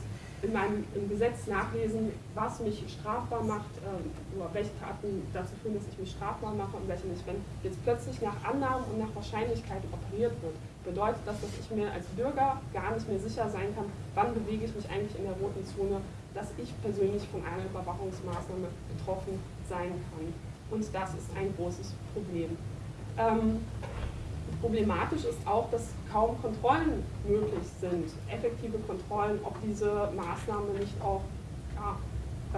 in meinem im Gesetz nachlesen, was mich strafbar macht, ähm, oder welche Taten dazu führen, dass ich mich strafbar mache und welche nicht. Wenn jetzt plötzlich nach Annahmen und nach Wahrscheinlichkeiten operiert wird, bedeutet das, dass ich mir als Bürger gar nicht mehr sicher sein kann, wann bewege ich mich eigentlich in der roten Zone, dass ich persönlich von einer Überwachungsmaßnahme betroffen sein kann. Und das ist ein großes Problem. Ähm, Problematisch ist auch, dass kaum Kontrollen möglich sind, effektive Kontrollen, ob diese Maßnahme nicht auch ja,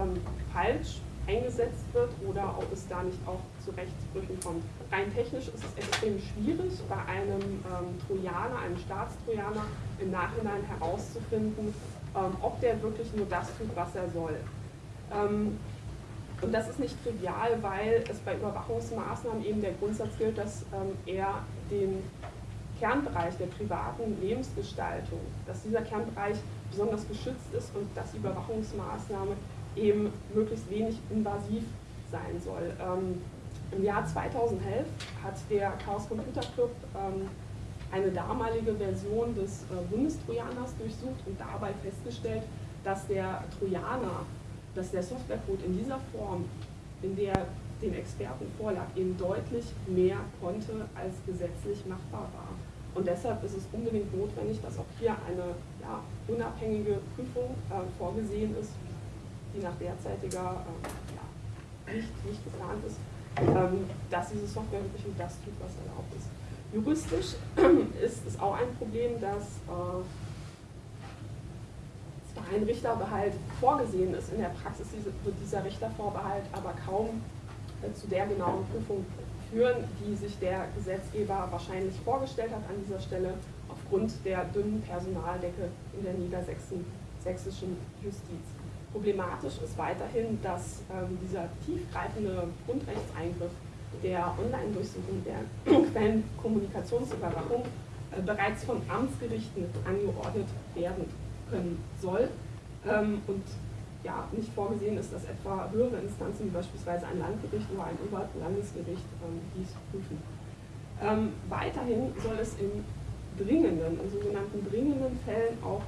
ähm, falsch eingesetzt wird oder ob es da nicht auch zu Rechtsbrüchen kommt. Rein technisch ist es extrem schwierig, bei einem ähm, Trojaner, einem Staatstrojaner im Nachhinein herauszufinden, ähm, ob der wirklich nur das tut, was er soll. Ähm, und das ist nicht trivial, weil es bei Überwachungsmaßnahmen eben der Grundsatz gilt, dass ähm, er den Kernbereich der privaten Lebensgestaltung, dass dieser Kernbereich besonders geschützt ist und dass die Überwachungsmaßnahme eben möglichst wenig invasiv sein soll. Ähm, Im Jahr 2011 hat der Chaos Computer Club ähm, eine damalige Version des äh, Bundestrojaners durchsucht und dabei festgestellt, dass der Trojaner dass der Softwarecode in dieser Form, in der den Experten vorlag, eben deutlich mehr konnte, als gesetzlich machbar war. Und deshalb ist es unbedingt notwendig, dass auch hier eine ja, unabhängige Prüfung äh, vorgesehen ist, die nach derzeitiger äh, ja, nicht, nicht geplant ist, ähm, dass diese Software wirklich nur das tut, was erlaubt ist. Juristisch ist es auch ein Problem, dass äh, ein Richterbehalt vorgesehen ist. In der Praxis wird dieser Richtervorbehalt aber kaum äh, zu der genauen Prüfung führen, die sich der Gesetzgeber wahrscheinlich vorgestellt hat an dieser Stelle, aufgrund der dünnen Personaldecke in der niedersächsischen Justiz. Problematisch ist weiterhin, dass ähm, dieser tiefgreifende Grundrechtseingriff der Online-Durchsuchung der Quellenkommunikationsüberwachung äh, bereits von Amtsgerichten angeordnet werden können soll ähm, und ja, nicht vorgesehen ist, dass etwa höhere Instanzen wie beispielsweise ein Landgericht oder ein Oberlandesgericht ähm, dies prüfen. Ähm, weiterhin soll es in dringenden, in sogenannten dringenden Fällen auch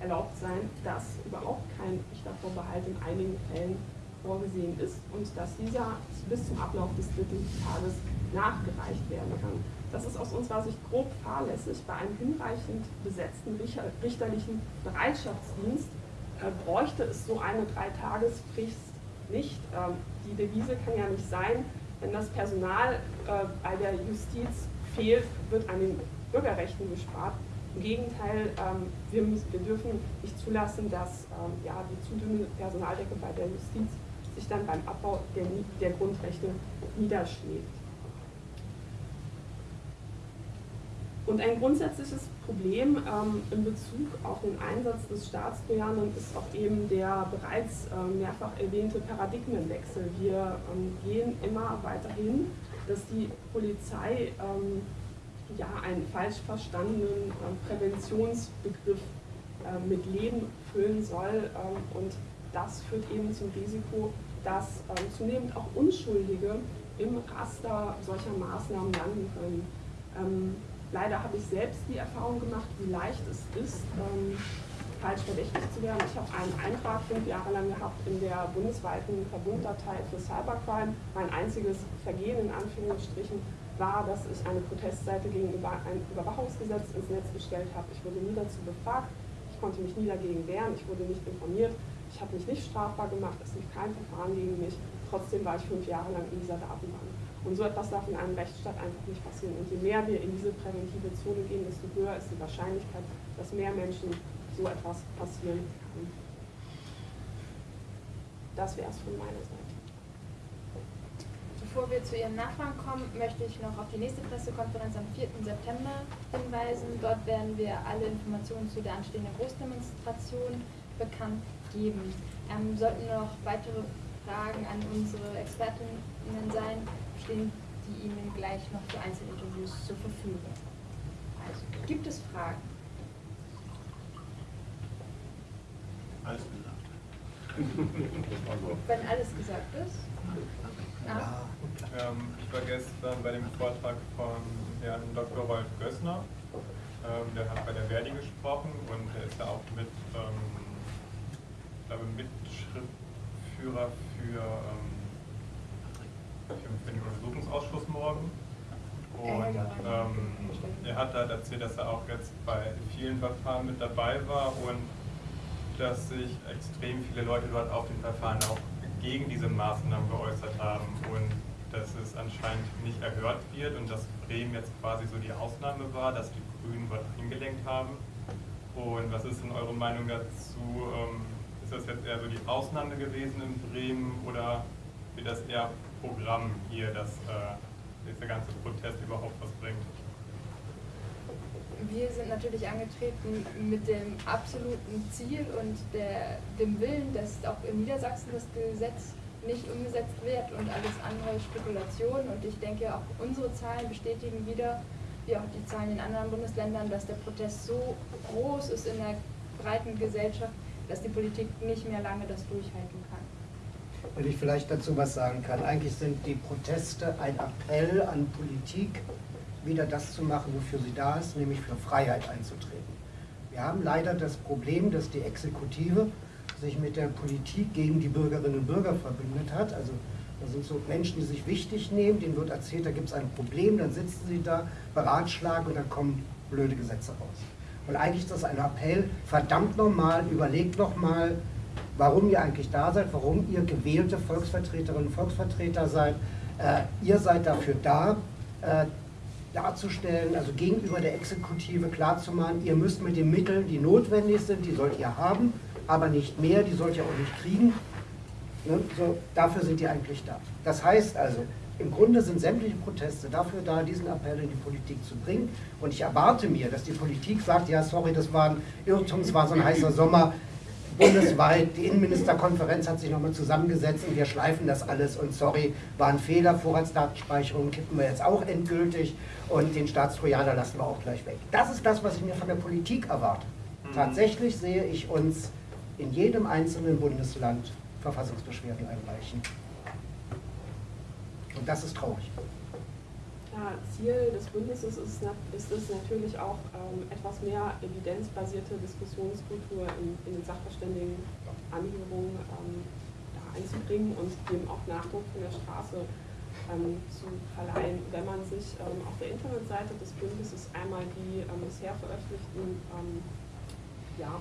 erlaubt sein, dass überhaupt kein Richtervorbehalt in einigen Fällen vorgesehen ist und dass dieser bis zum Ablauf des dritten Tages nachgereicht werden kann. Das ist aus unserer Sicht grob fahrlässig. Bei einem hinreichend besetzten richterlichen Bereitschaftsdienst äh, bräuchte es so eine Dreitagesfrist nicht. Ähm, die Devise kann ja nicht sein, wenn das Personal äh, bei der Justiz fehlt, wird an den Bürgerrechten gespart. Im Gegenteil, ähm, wir, müssen, wir dürfen nicht zulassen, dass ähm, ja, die zu dünne Personaldecke bei der Justiz sich dann beim Abbau der, der Grundrechte niederschlägt. Und ein grundsätzliches Problem ähm, in Bezug auf den Einsatz des Staatstrojanern ist auch eben der bereits ähm, mehrfach erwähnte Paradigmenwechsel. Wir ähm, gehen immer weiter hin, dass die Polizei ähm, ja, einen falsch verstandenen ähm, Präventionsbegriff äh, mit Leben füllen soll. Ähm, und das führt eben zum Risiko, dass zunehmend auch Unschuldige im Raster solcher Maßnahmen landen können. Leider habe ich selbst die Erfahrung gemacht, wie leicht es ist, ähm, falsch verdächtig zu werden. Ich habe einen Eintrag fünf Jahre lang gehabt in der bundesweiten Verbunddatei für Cybercrime. Mein einziges Vergehen in Anführungsstrichen war, dass ich eine Protestseite gegenüber ein Überwachungsgesetz ins Netz gestellt habe. Ich wurde nie dazu befragt, ich konnte mich nie dagegen wehren, ich wurde nicht informiert, ich habe mich nicht strafbar gemacht, es lief kein Verfahren gegen mich. Trotzdem war ich fünf Jahre lang in dieser Datenbank. Und so etwas darf in einem Rechtsstaat einfach nicht passieren. Und je mehr wir in diese präventive Zone gehen, desto höher ist die Wahrscheinlichkeit, dass mehr Menschen so etwas passieren kann. Das wäre es von meiner Seite. Bevor wir zu Ihren Nachfragen kommen, möchte ich noch auf die nächste Pressekonferenz am 4. September hinweisen. Dort werden wir alle Informationen zu der anstehenden Großdemonstration bekannt geben. Ähm, sollten noch weitere Fragen an unsere Expertinnen sein, stehen die Ihnen gleich noch für Einzelinterviews zur Verfügung. Also, gibt es Fragen? Alles gesagt. Wenn alles gesagt ist. Ah, Ähm, ich war gestern bei dem Vortrag von Herrn Dr. Rolf Gössner. Ähm, der hat bei der Verdi gesprochen und er ist ja auch mit, ähm, ich glaube, Mitschriftführer für, ähm, für, für den Untersuchungsausschuss morgen. Und ähm, er hat halt erzählt, dass er auch jetzt bei vielen Verfahren mit dabei war und dass sich extrem viele Leute dort auf den Verfahren auch gegen diese Maßnahmen geäußert haben und dass es anscheinend nicht erhört wird und dass Bremen jetzt quasi so die Ausnahme war, dass die Grünen dort hingelenkt haben. Und was ist denn eure Meinung dazu? Ähm, ist das jetzt eher so die Ausnahme gewesen in Bremen oder wird das eher Programm hier, dass äh, dieser ganze Protest überhaupt was bringt? Wir sind natürlich angetreten mit dem absoluten Ziel und der, dem Willen, dass auch in Niedersachsen das Gesetz nicht umgesetzt wird und alles andere Spekulation. Und ich denke, auch unsere Zahlen bestätigen wieder, wie auch die Zahlen in anderen Bundesländern, dass der Protest so groß ist in der breiten Gesellschaft, dass die Politik nicht mehr lange das durchhalten kann. Wenn ich vielleicht dazu was sagen kann. Eigentlich sind die Proteste ein Appell an Politik, wieder das zu machen, wofür sie da ist, nämlich für Freiheit einzutreten. Wir haben leider das Problem, dass die Exekutive sich mit der Politik gegen die Bürgerinnen und Bürger verbündet hat. Also da sind so Menschen, die sich wichtig nehmen, denen wird erzählt, da gibt es ein Problem, dann sitzen sie da, beratschlagen und dann kommen blöde Gesetze raus. Und eigentlich ist das ein Appell, verdammt nochmal, überlegt nochmal, warum ihr eigentlich da seid, warum ihr gewählte Volksvertreterinnen und Volksvertreter seid. Äh, ihr seid dafür da, äh, darzustellen, also gegenüber der Exekutive klarzumachen, ihr müsst mit den Mitteln, die notwendig sind, die sollt ihr haben, aber nicht mehr, die sollt ihr auch nicht kriegen. Ne? So, dafür sind die eigentlich da. Das heißt also, im Grunde sind sämtliche Proteste dafür da, diesen Appell in die Politik zu bringen. Und ich erwarte mir, dass die Politik sagt, ja, sorry, das war ein Irrtum, es war so ein heißer Sommer, bundesweit, die Innenministerkonferenz hat sich nochmal zusammengesetzt und wir schleifen das alles und sorry, war ein Fehler, Vorratsdatenspeicherung kippen wir jetzt auch endgültig und den Staatstrojaner lassen wir auch gleich weg. Das ist das, was ich mir von der Politik erwarte. Mhm. Tatsächlich sehe ich uns in jedem einzelnen Bundesland Verfassungsbeschwerden einreichen. Und das ist traurig. Ja, Ziel des Bündnisses ist, ist es natürlich auch, ähm, etwas mehr evidenzbasierte Diskussionskultur in, in den Sachverständigenanhörungen ähm, einzubringen und dem auch Nachdruck von der Straße ähm, zu verleihen. Wenn man sich ähm, auf der Internetseite des Bündnisses einmal die ähm, bisher veröffentlichten ähm, ja,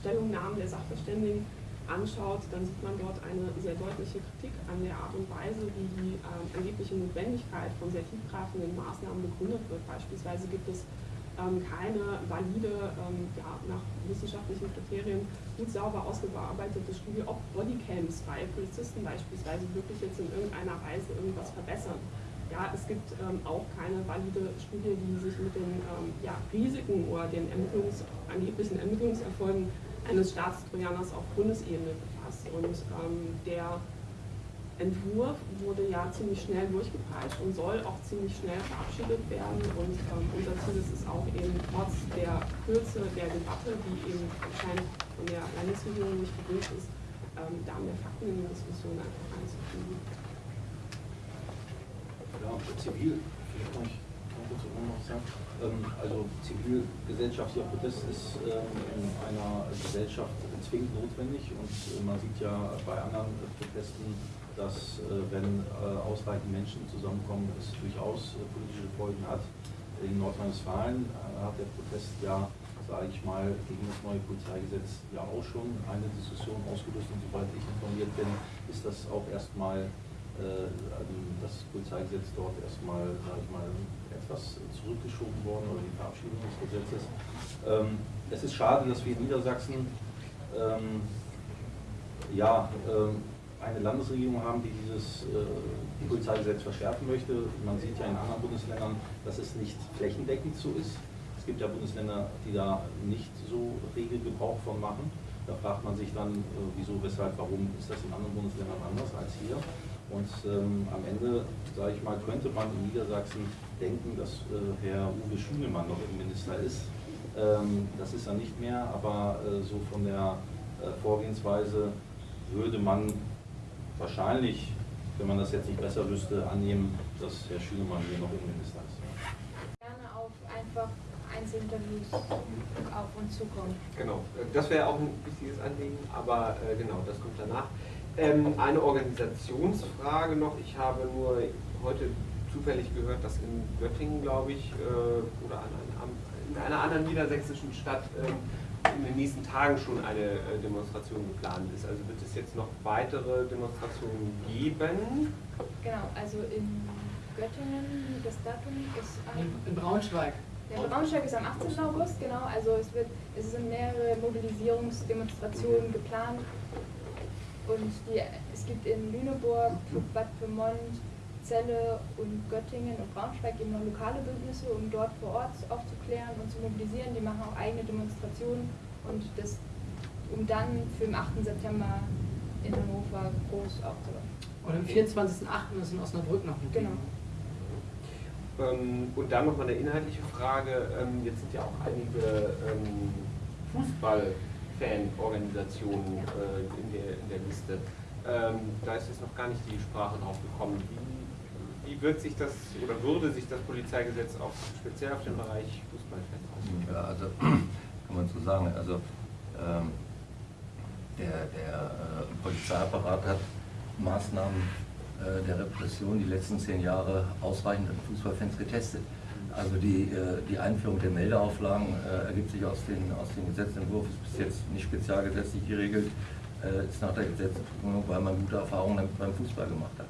Stellungnahmen der Sachverständigen anschaut, dann sieht man dort eine sehr deutliche Kritik an der Art und Weise, wie die ähm, angebliche Notwendigkeit von sehr tiefgreifenden Maßnahmen begründet wird. Beispielsweise gibt es ähm, keine valide, ähm, ja, nach wissenschaftlichen Kriterien gut sauber ausgearbeitete Studie, ob Bodycams bei Polizisten beispielsweise wirklich jetzt in irgendeiner Weise irgendwas verbessern. Ja, es gibt ähm, auch keine valide Studie, die sich mit den ähm, ja, Risiken oder den Ermittlungs-, angeblichen Ermittlungserfolgen eines Staatstrojaners auf Bundesebene befasst. Und ähm, der Entwurf wurde ja ziemlich schnell durchgepeitscht und soll auch ziemlich schnell verabschiedet werden. Und ähm, unser Ziel ist es auch eben trotz der Kürze der Debatte, die eben anscheinend von der Landesregierung nicht gewünscht ist, ähm, da mehr Fakten in die Diskussion einfach einzufügen. Ja, zivil, vielleicht kann ich dazu noch sagen. Ähm, also zivilgesellschaftlicher Protest ist ähm, in einer Gesellschaft zwingend notwendig und äh, man sieht ja bei anderen Protesten, dass äh, wenn äh, ausreichend Menschen zusammenkommen, es durchaus politische Folgen hat. In Nordrhein-Westfalen hat der Protest ja, sage ich mal, gegen das neue Polizeigesetz ja auch schon eine Diskussion ausgelöst und soweit ich informiert bin, ist das auch erstmal das Polizeigesetz dort erstmal, sage ich mal, etwas zurückgeschoben worden oder die Verabschiedung des Gesetzes. Ähm, es ist schade, dass wir in Niedersachsen ähm, ja, ähm, eine Landesregierung haben, die dieses äh, Polizeigesetz verschärfen möchte. Man sieht ja in anderen Bundesländern, dass es nicht flächendeckend so ist. Es gibt ja Bundesländer, die da nicht so rege Gebrauch von machen. Da fragt man sich dann, äh, wieso, weshalb, warum ist das in anderen Bundesländern anders als hier. Und ähm, am Ende, sage ich mal, könnte man in Niedersachsen denken, dass äh, Herr Uwe Schünemann noch Innenminister ist. Ähm, das ist er nicht mehr, aber äh, so von der äh, Vorgehensweise würde man wahrscheinlich, wenn man das jetzt nicht besser wüsste, annehmen, dass Herr Schünemann hier noch Innenminister ist. Gerne auf einfach Einzelinterviews auf uns zukommen. Genau, das wäre auch ein wichtiges Anliegen, aber äh, genau, das kommt danach. Ähm, eine Organisationsfrage noch. Ich habe nur heute zufällig gehört, dass in Göttingen, glaube ich, äh, oder an, an, in einer anderen niedersächsischen Stadt ähm, in den nächsten Tagen schon eine äh, Demonstration geplant ist. Also wird es jetzt noch weitere Demonstrationen geben? Genau, also in Göttingen, das Datum ist am, In Braunschweig. der Braunschweig ist am 18. August, genau, also es wird, es sind mehrere Mobilisierungsdemonstrationen geplant und die, es gibt in Lüneburg, Bad Pyrmont, Celle und Göttingen und Braunschweig eben noch lokale Bündnisse, um dort vor Ort aufzuklären und zu mobilisieren. Die machen auch eigene Demonstrationen und das, um dann für den 8. September in Hannover groß aufzubauen. Und am 24.08. ist in Osnabrück noch ein Genau. Ähm, und dann nochmal eine inhaltliche Frage. Ähm, jetzt sind ja auch einige ähm, Fußball-Fan-Organisationen äh, in, der, in der Liste. Ähm, da ist jetzt noch gar nicht die Sprache drauf gekommen. Wie, wie wird sich das oder würde sich das Polizeigesetz auch speziell auf den Bereich Fußballfans auswirken? Ja, also kann man so sagen. Also ähm, der, der äh, Polizeiapparat hat Maßnahmen äh, der Repression die letzten zehn Jahre ausreichend an Fußballfans getestet. Also die, äh, die Einführung der Meldeauflagen äh, ergibt sich aus, den, aus dem Gesetzentwurf, ist bis jetzt nicht spezialgesetzlich geregelt, äh, ist nach der Gesetzgebung, weil man gute Erfahrungen beim Fußball gemacht hat.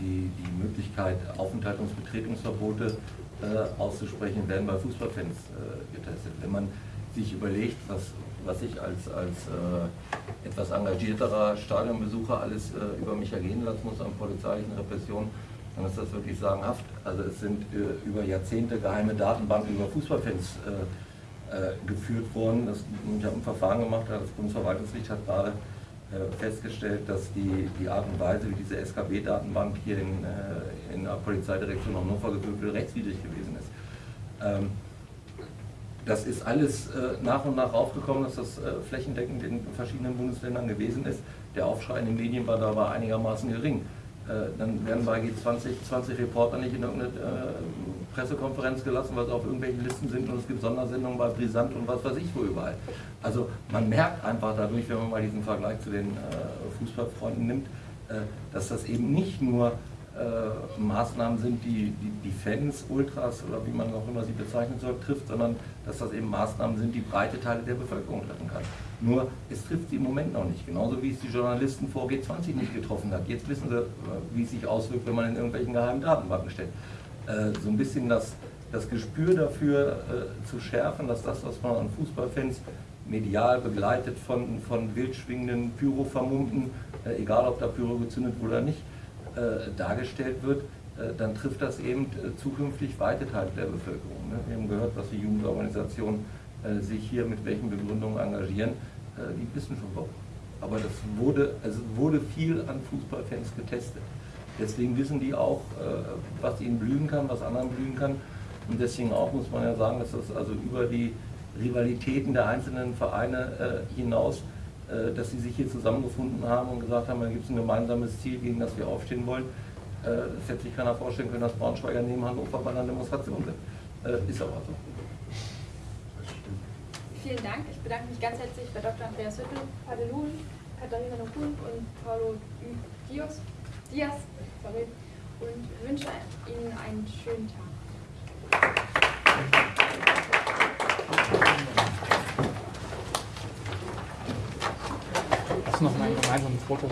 Die, die Möglichkeit, Aufenthalts- und Betretungsverbote äh, auszusprechen, werden bei Fußballfans getestet. Wenn man sich überlegt, was, was ich als, als etwas engagierterer Stadionbesucher alles über mich ergehen lassen muss an polizeilichen Repressionen, dann ist das wirklich sagenhaft. Also es sind äh, über Jahrzehnte geheime Datenbanken über Fußballfans äh, äh, geführt worden. Das, ich habe ein Verfahren gemacht, das Bundesverwaltungsgericht hat gerade äh, festgestellt, dass die, die Art und Weise, wie diese SKB-Datenbank hier in, äh, in der Polizeidirektion Hannover geführt wird, rechtswidrig gewesen ist. Ähm, das ist alles äh, nach und nach aufgekommen, dass das flächendeckend in verschiedenen Bundesländern gewesen ist. Der Aufschrei in den Medien war dabei einigermaßen gering. Äh, dann werden bei G20 20 Reporter nicht in irgendeine äh, Pressekonferenz gelassen, weil sie auf irgendwelchen Listen sind und es gibt Sondersendungen bei Brisant und was weiß ich wo überall. Also man merkt einfach dadurch, wenn man mal diesen Vergleich zu den äh, Fußballfreunden nimmt, dass das eben nicht nur äh, Maßnahmen sind, die, die die Fans, Ultras oder wie man auch immer sie bezeichnen soll, trifft, sondern dass das eben Maßnahmen sind, die breite Teile der Bevölkerung treffen kann. Nur es trifft sie im Moment noch nicht, genauso wie es die Journalisten vor G20 nicht getroffen hat. Jetzt wissen sie, wie es sich auswirkt, wenn man in irgendwelchen geheimen Datenbanken steht. Äh, so ein bisschen das, das Gespür dafür äh, zu schärfen, dass das, was man an Fußballfans medial begleitet von, von wild schwingenden Pyro-Vermummten, äh, egal ob da Pyro gezündet wurde oder nicht, dargestellt wird, äh, dann trifft das eben äh, zukünftig weite Teile der Bevölkerung. Ne? Wir haben gehört, was die Jugendorganisationen äh, sich hier mit welchen Begründungen engagieren. Äh, die wissen schon warum. Aber das wurde, also wurde viel an Fußballfans getestet. Deswegen wissen die auch, äh, was ihnen blühen kann, was anderen blühen kann. Und deswegen auch muss man ja sagen, dass das also über die Rivalitäten der einzelnen Vereine äh, hinaus, äh, dass sie sich hier zusammengefunden haben und gesagt haben, da gibt es ein gemeinsames Ziel, gegen das wir aufstehen wollen. Äh, das hätte sich keiner vorstellen können, dass Braunschweiger neben Hannover bei einer Demonstration sind. Äh, ist aber so. Vielen Dank. Ich bedanke mich ganz herzlich bei Dr. Andreas Hüttel, Padelun, Katharina Nokun und Paulo Dios, Diaz sorry, und wünsche Ihnen einen schönen Tag. Ist noch mein gemeinsames Foto.